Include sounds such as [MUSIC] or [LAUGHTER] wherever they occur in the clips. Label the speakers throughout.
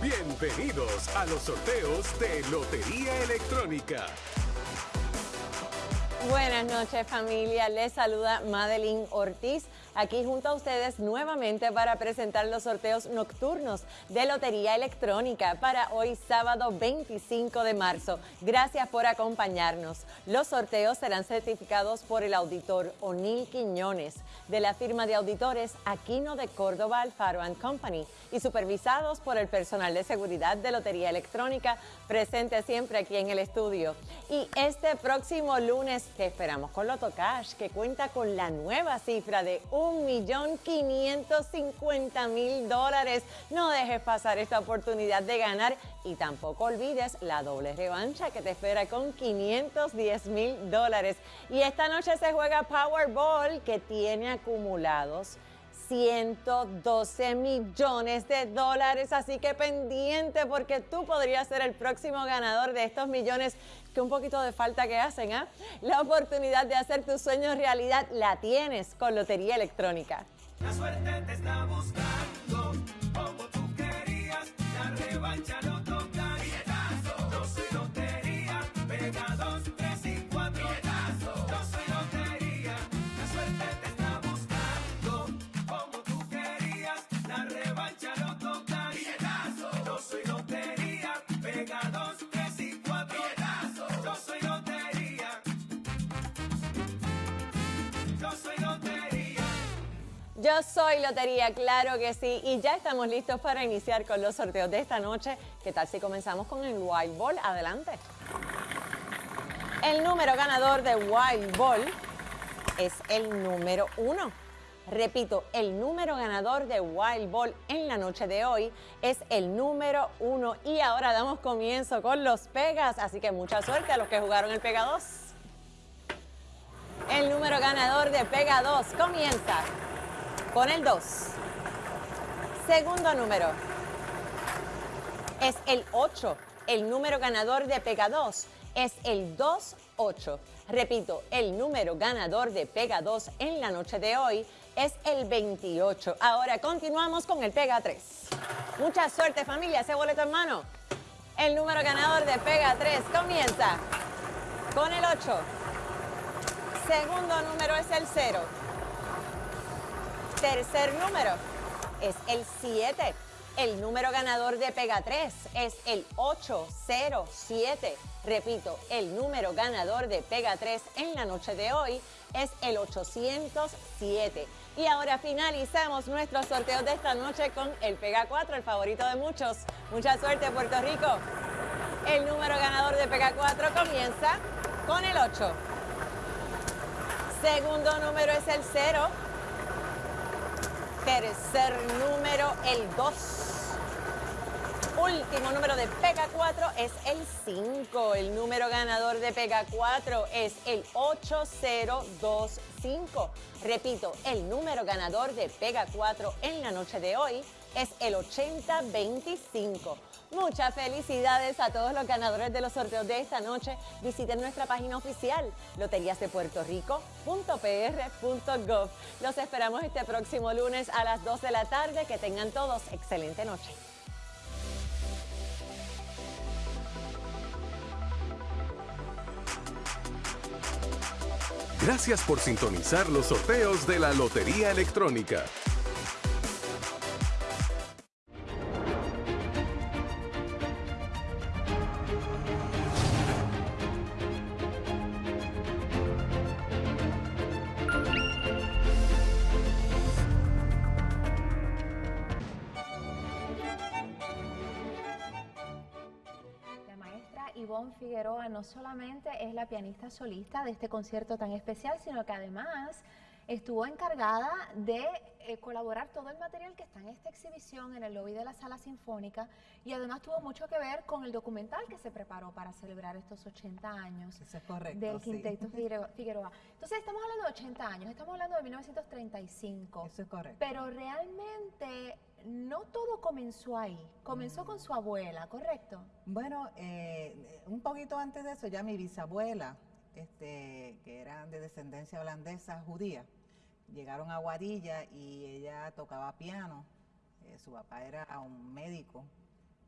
Speaker 1: Bienvenidos a los sorteos de Lotería Electrónica.
Speaker 2: Buenas noches familia, les saluda Madeline Ortiz aquí junto a ustedes nuevamente para presentar los sorteos nocturnos de Lotería Electrónica para hoy sábado 25 de marzo. Gracias por acompañarnos. Los sorteos serán certificados por el auditor O'Neill Quiñones de la firma de auditores Aquino de Córdoba Alfaro Company y supervisados por el personal de seguridad de Lotería Electrónica presente siempre aquí en el estudio. Y este próximo lunes que esperamos con Loto Cash que cuenta con la nueva cifra de un mil dólares. No dejes pasar esta oportunidad de ganar y tampoco olvides la doble revancha que te espera con 510 mil dólares. Y esta noche se juega Powerball que tiene acumulados 112 millones de dólares, así que pendiente porque tú podrías ser el próximo ganador de estos millones que un poquito de falta que hacen, ¿ah? La oportunidad de hacer tus sueños realidad la tienes con Lotería Electrónica.
Speaker 3: La suerte te está buscando,
Speaker 2: Yo soy Lotería, claro que sí, y ya estamos listos para iniciar con los sorteos de esta noche. ¿Qué tal si comenzamos con el Wild Ball? Adelante. El número ganador de Wild Ball es el número uno. Repito, el número ganador de Wild Ball en la noche de hoy es el número uno. Y ahora damos comienzo con los Pegas, así que mucha suerte a los que jugaron el Pega 2. El número ganador de Pega 2 comienza con el 2. Segundo número es el 8. El número ganador de Pega 2 es el 2-8. Repito, el número ganador de Pega 2 en la noche de hoy es el 28. Ahora continuamos con el Pega 3. Mucha suerte familia, ese boleto en mano. El número ganador de Pega 3 comienza con el 8. Segundo número es el 0 tercer número es el 7. El número ganador de Pega 3 es el 807. Repito, el número ganador de Pega 3 en la noche de hoy es el 807. Y ahora finalizamos nuestros sorteos de esta noche con el Pega 4, el favorito de muchos. Mucha suerte, Puerto Rico. El número ganador de Pega 4 comienza con el 8. Segundo número es el 0. Tercer número, el 2. Último número de Pega 4 es el 5. El número ganador de Pega 4 es el 8025. Repito, el número ganador de Pega 4 en la noche de hoy es el 8025. Muchas felicidades a todos los ganadores de los sorteos de esta noche. Visiten nuestra página oficial loteriasdepuertorico.pr.gov. Los esperamos este próximo lunes a las 2 de la tarde. Que tengan todos excelente noche.
Speaker 1: Gracias por sintonizar los sorteos de la Lotería Electrónica.
Speaker 4: Figueroa no solamente es la pianista solista de este concierto tan especial, sino que además estuvo encargada de eh, colaborar todo el material que está en esta exhibición en el lobby de la sala sinfónica y además tuvo mucho que ver con el documental que se preparó para celebrar estos 80 años del Quinteto [LAUGHS] Figueroa. Entonces estamos hablando de 80 años, estamos hablando de 1935.
Speaker 5: Eso es correcto.
Speaker 4: Pero realmente no todo comenzó ahí, comenzó con su abuela, ¿correcto?
Speaker 5: Bueno, eh, un poquito antes de eso ya mi bisabuela, este, que era de descendencia holandesa judía, llegaron a Guarilla y ella tocaba piano Eh, su papá era un médico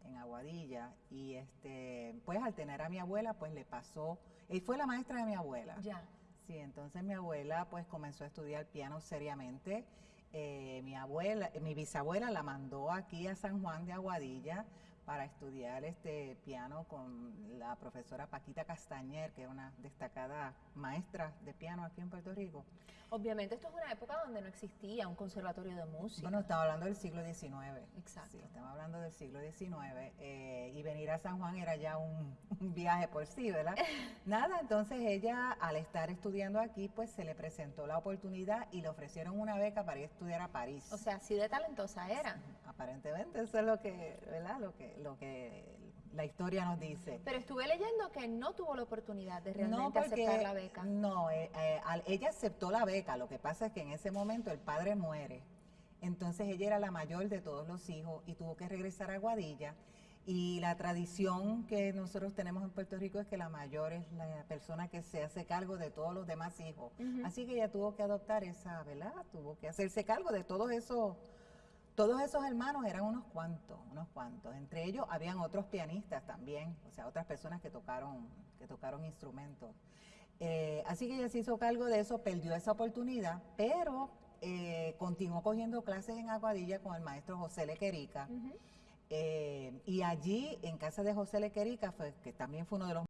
Speaker 5: en Aguadilla y este, pues al tener a mi abuela, pues le pasó, él fue la maestra de mi abuela.
Speaker 4: Ya.
Speaker 5: Sí, entonces mi abuela pues comenzó a estudiar piano seriamente. Eh, mi abuela, mi bisabuela la mandó aquí a San Juan de Aguadilla para estudiar este piano con la profesora Paquita Castañer, que es una destacada maestra de piano aquí en Puerto Rico.
Speaker 4: Obviamente esto es una época donde no existía un conservatorio de música.
Speaker 5: Bueno, estamos hablando del siglo XIX.
Speaker 4: Exacto.
Speaker 5: Sí, estamos hablando del siglo XIX. eh, y venir a San Juan era ya un, [LAUGHS] un viaje por sí, ¿verdad? [LAUGHS] Nada, entonces ella, al estar estudiando aquí, pues se le presentó la oportunidad y le ofrecieron una beca para ir a estudiar a París.
Speaker 4: o sea, así de talentosa era.
Speaker 5: Aparentemente, eso es lo que, ¿verdad? Lo que, lo que la historia nos dice.
Speaker 4: Pero estuve leyendo que no tuvo la oportunidad de realmente
Speaker 5: no, porque,
Speaker 4: aceptar la beca.
Speaker 5: No, eh, eh, ella aceptó la beca. Lo que pasa es que en ese momento el padre muere. Entonces ella era la mayor de todos los hijos y tuvo que regresar a Guadilla. Y la tradición que nosotros tenemos en Puerto Rico es que la mayor es la persona que se hace cargo de todos los demás hijos. Así que ella tuvo que adoptar esa, ¿verdad? Tuvo que hacerse cargo de todos esos todos esos hermanos eran unos cuantos, unos cuantos. Entre ellos habían otros pianistas también, o sea, otras personas que tocaron, que tocaron instrumentos. Eh, así que ella se hizo cargo de eso, perdió esa oportunidad, pero eh, continuó cogiendo clases en Aguadilla con el maestro José Lequerica. Eh, y allí, en casa de José Lequerica, fue, que también fue uno de los